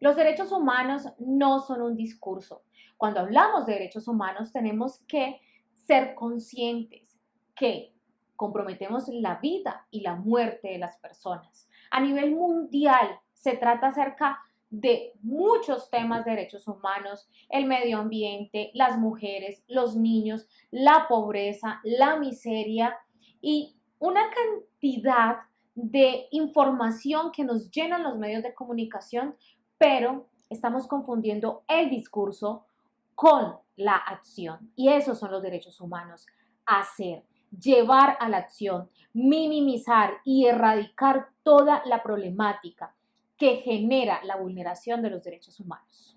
Los derechos humanos no son un discurso. Cuando hablamos de derechos humanos tenemos que ser conscientes que comprometemos la vida y la muerte de las personas. A nivel mundial se trata acerca de muchos temas de derechos humanos, el medio ambiente, las mujeres, los niños, la pobreza, la miseria y una cantidad de información que nos llenan los medios de comunicación, pero estamos confundiendo el discurso con la acción. Y esos son los derechos humanos. Hacer, llevar a la acción, minimizar y erradicar toda la problemática que genera la vulneración de los derechos humanos.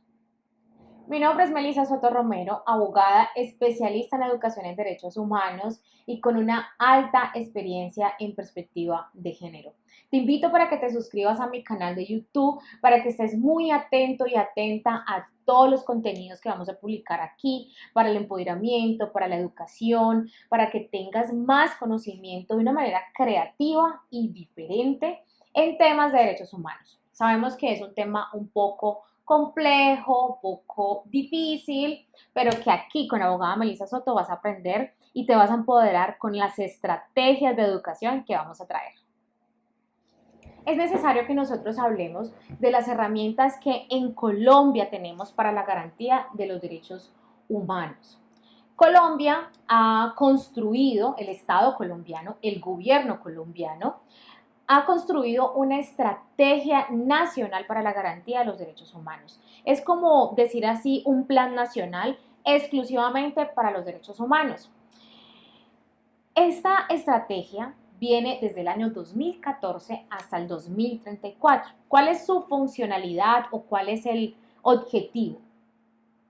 Mi nombre es Melissa Soto Romero, abogada especialista en educación en derechos humanos y con una alta experiencia en perspectiva de género. Te invito para que te suscribas a mi canal de YouTube, para que estés muy atento y atenta a todos los contenidos que vamos a publicar aquí para el empoderamiento, para la educación, para que tengas más conocimiento de una manera creativa y diferente en temas de derechos humanos. Sabemos que es un tema un poco complejo, poco difícil, pero que aquí con la abogada Melissa Soto vas a aprender y te vas a empoderar con las estrategias de educación que vamos a traer. Es necesario que nosotros hablemos de las herramientas que en Colombia tenemos para la garantía de los derechos humanos. Colombia ha construido, el Estado colombiano, el gobierno colombiano, ha construido una estrategia nacional para la garantía de los derechos humanos. Es como decir así un plan nacional exclusivamente para los derechos humanos. Esta estrategia viene desde el año 2014 hasta el 2034. ¿Cuál es su funcionalidad o cuál es el objetivo?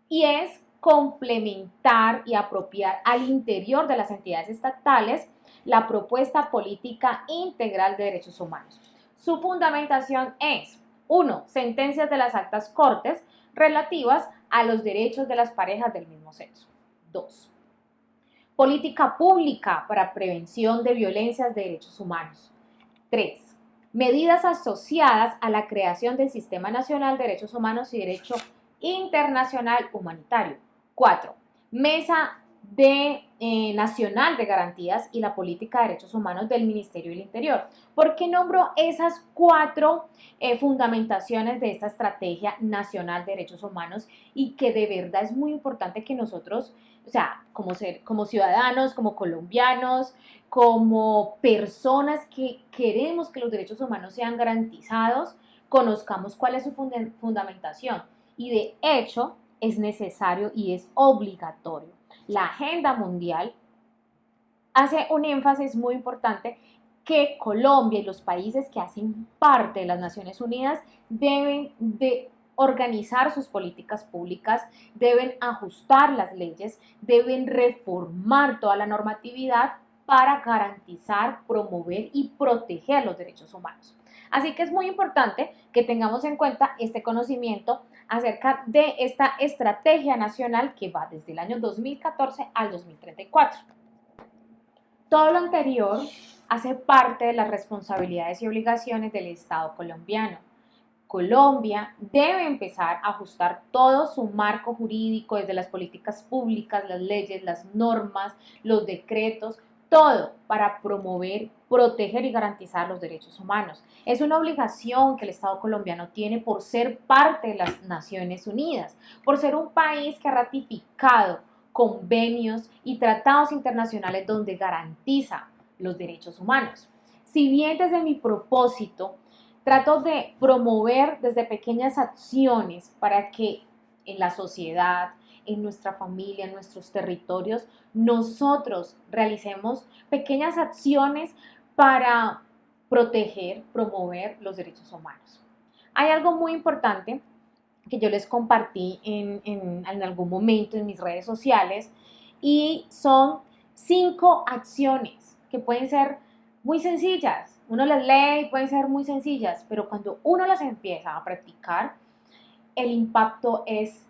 Y es complementar y apropiar al interior de las entidades estatales la propuesta política integral de derechos humanos. Su fundamentación es, 1. Sentencias de las actas cortes relativas a los derechos de las parejas del mismo sexo. 2. Política pública para prevención de violencias de derechos humanos. 3. Medidas asociadas a la creación del Sistema Nacional de Derechos Humanos y Derecho Internacional Humanitario. 4. Mesa de, eh, Nacional de Garantías y la Política de Derechos Humanos del Ministerio del Interior. ¿Por qué nombro esas cuatro eh, fundamentaciones de esta Estrategia Nacional de Derechos Humanos y que de verdad es muy importante que nosotros, o sea, como, ser, como ciudadanos, como colombianos, como personas que queremos que los derechos humanos sean garantizados, conozcamos cuál es su fundamentación. Y de hecho, es necesario y es obligatorio la agenda mundial, hace un énfasis muy importante que Colombia y los países que hacen parte de las Naciones Unidas deben de organizar sus políticas públicas, deben ajustar las leyes, deben reformar toda la normatividad para garantizar, promover y proteger los derechos humanos. Así que es muy importante que tengamos en cuenta este conocimiento acerca de esta estrategia nacional que va desde el año 2014 al 2034. Todo lo anterior hace parte de las responsabilidades y obligaciones del Estado colombiano. Colombia debe empezar a ajustar todo su marco jurídico desde las políticas públicas, las leyes, las normas, los decretos, todo para promover, proteger y garantizar los derechos humanos. Es una obligación que el Estado colombiano tiene por ser parte de las Naciones Unidas, por ser un país que ha ratificado convenios y tratados internacionales donde garantiza los derechos humanos. Si bien desde mi propósito trato de promover desde pequeñas acciones para que en la sociedad, en nuestra familia, en nuestros territorios, nosotros realicemos pequeñas acciones para proteger, promover los derechos humanos. Hay algo muy importante que yo les compartí en, en, algún momento en mis redes sociales y son cinco acciones que pueden ser muy sencillas. Uno las lee y pueden ser muy sencillas, pero cuando uno las empieza a practicar, el impacto es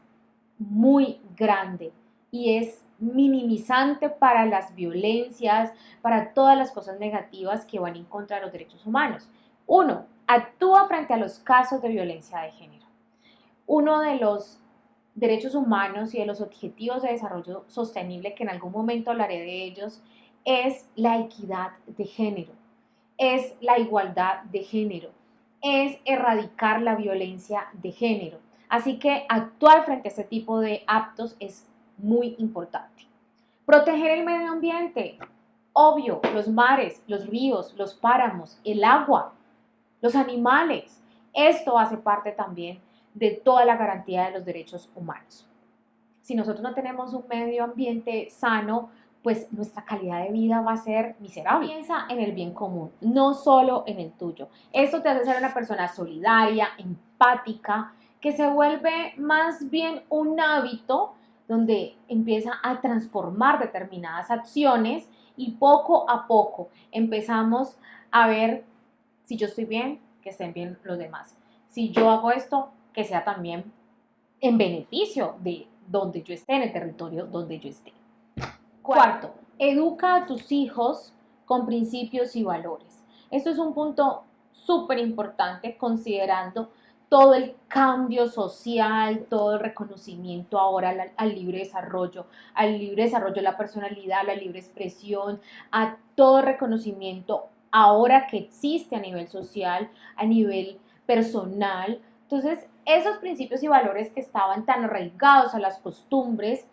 muy grande y es minimizante para las violencias, para todas las cosas negativas que van en contra de los derechos humanos. Uno, actúa frente a los casos de violencia de género. uno de los derechos humanos y de los objetivos de desarrollo sostenible, que en algún momento hablaré de ellos, es la equidad de género, es la igualdad de género, es erradicar la violencia de género. Así que actuar frente a este tipo de actos es muy importante. Proteger el medio ambiente, obvio, los mares, los ríos, los páramos, el agua, los animales. Esto hace parte también de toda la garantía de los derechos humanos. Si nosotros no tenemos un medio ambiente sano, pues nuestra calidad de vida va a ser miserable. Piensa en el bien común, no solo en el tuyo. Esto te hace ser una persona solidaria, empática, que se vuelve más bien un hábito donde empieza a transformar determinadas acciones y poco a poco empezamos a ver si yo estoy bien, que estén bien los demás. Si yo hago esto, que sea también en beneficio de donde yo esté, en el territorio donde yo esté. Cuarto, educa a tus hijos con principios y valores. Esto es un punto súper importante considerando todo el cambio social, todo el reconocimiento ahora al, libre desarrollo, al libre desarrollo de la personalidad, a la libre expresión, a todo reconocimiento ahora que existe a nivel social, a nivel personal. Entonces, esos principios y valores que estaban tan arraigados a las costumbres,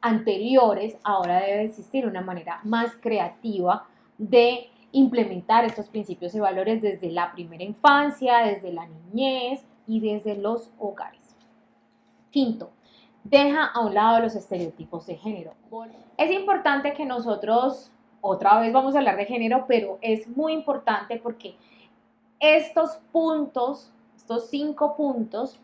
anteriores, ahora debe existir una manera más creativa de implementar estos principios y valores desde la primera infancia, desde la niñez y desde los hogares. Quinto, deja a un lado los estereotipos de género. Es importante que nosotros, otra vez vamos a hablar de género, pero es muy importante porque estos puntos, estos cinco puntos,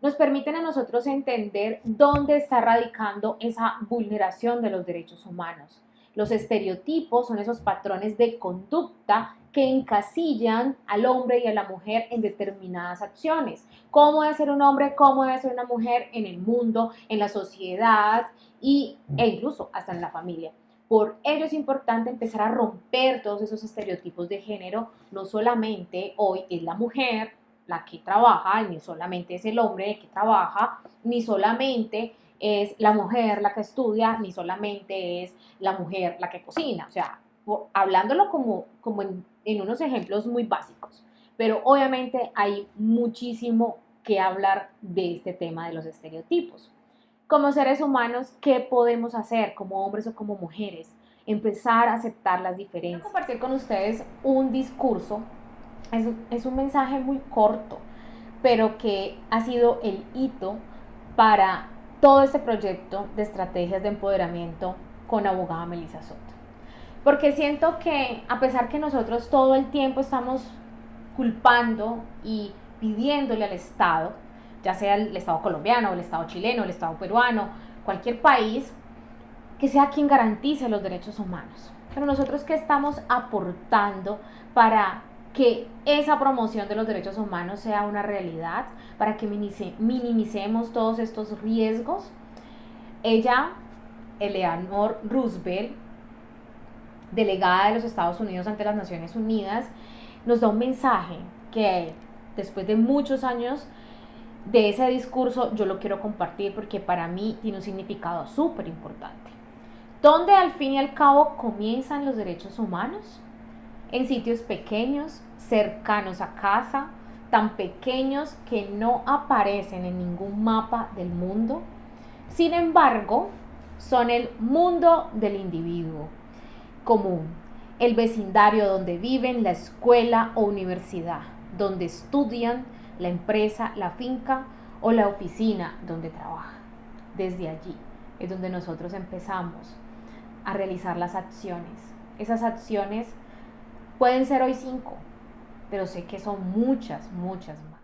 nos permiten a nosotros entender dónde está radicando esa vulneración de los derechos humanos. Los estereotipos son esos patrones de conducta que encasillan al hombre y a la mujer en determinadas acciones. ¿Cómo debe ser un hombre? ¿Cómo debe ser una mujer en el mundo, en la sociedad y, e incluso hasta en la familia? Por ello es importante empezar a romper todos esos estereotipos de género. No solamente hoy es la mujer, la que trabaja, ni solamente es el hombre el que trabaja, ni solamente es la mujer la que estudia, ni solamente es la mujer la que cocina. O sea, hablándolo como, como en, en unos ejemplos muy básicos. Pero obviamente hay muchísimo que hablar de este tema de los estereotipos. Como seres humanos, ¿qué podemos hacer como hombres o como mujeres? Empezar a aceptar las diferencias. Quiero compartir con ustedes un discurso es, un mensaje muy corto, pero que ha sido el hito para todo este proyecto de estrategias de empoderamiento con abogada Melissa Soto. Porque siento que a pesar que nosotros todo el tiempo estamos culpando y pidiéndole al Estado, ya sea el Estado colombiano, el Estado chileno, el Estado peruano, cualquier país, que sea quien garantice los derechos humanos. Pero nosotros qué estamos aportando para que esa promoción de los derechos humanos sea una realidad, para que minimicemos todos estos riesgos. Ella, Eleanor Roosevelt, delegada de los Estados Unidos ante las Naciones Unidas, nos da un mensaje que después de muchos años de ese discurso yo lo quiero compartir porque para mí tiene un significado súper importante. ¿Dónde al fin y al cabo comienzan los derechos humanos? En sitios pequeños, cercanos a casa, tan pequeños que no aparecen en ningún mapa del mundo. Sin embargo, son el mundo del individuo común, el vecindario donde viven, la escuela o universidad, donde estudian, la empresa, la finca o la oficina donde trabajan. Desde allí es donde nosotros empezamos a realizar las acciones. Esas acciones pueden ser hoy cinco, pero sé que son muchas, muchas más.